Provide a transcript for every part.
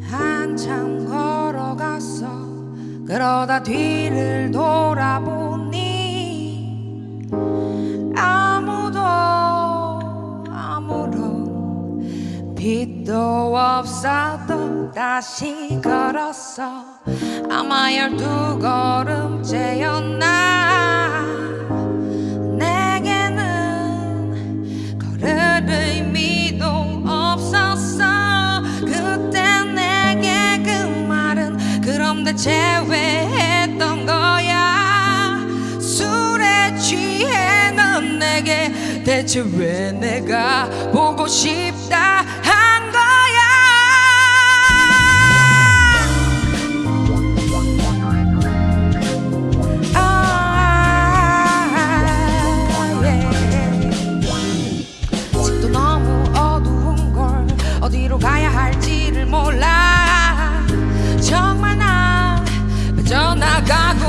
한참 걸어갔어 그러다 뒤를 돌아보니 아무도 아무런 빛도 없어도 다시 걸었어. 아마 열두 걸음째였나? 내게는 걸을 의미도 없었어. 그때 내게 그 말은 그럼 대체 왜 했던 거야. 술에 취해 넌 내게 대체 왜 내가 보고 싶다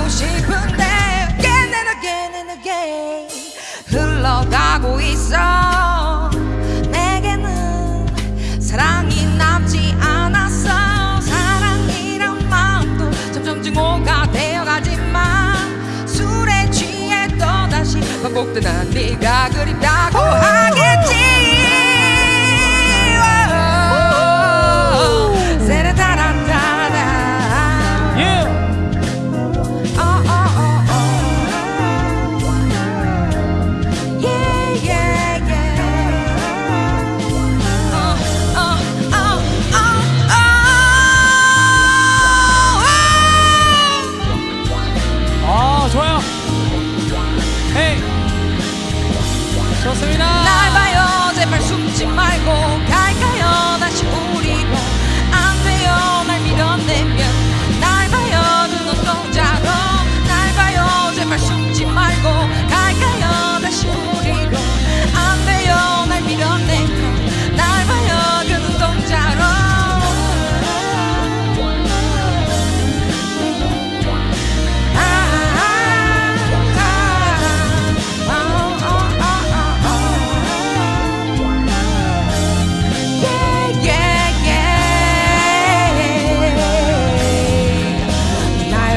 싶은데 again and again and again 흘러가고 있어. 내게는 사랑이 남지 않았어. 사랑이란 마음도 점점 증오가 되어가지만 술에 취해 또다시 반복된 난 네가 그립다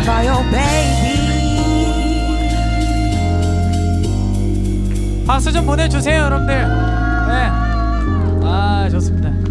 for your 박수 좀 보내주세요 여러분들. 네. 아 좋습니다.